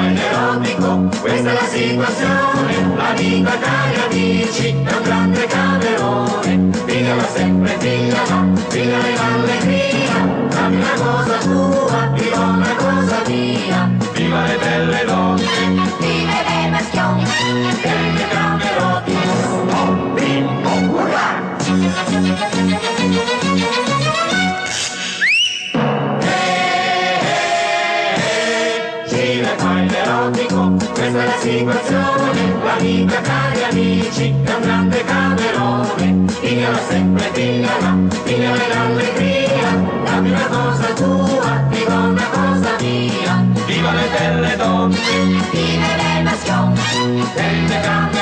In erotico, questa è la situazione, la vita cari amici, è un grande camerone, figala sempre, figala, figala in allegria, dammi una cosa tua, io una cosa mia, viva le belle donne, Vive le passioni, e le cameroti, oh, bim, oh, urrà! Questa è la situazione, la vita cari amici, è un grande camerone, figala sempre, figala, figala l'allegria, dammi una cosa tua, dico una cosa mia, viva le belle donne, vive le passioni, e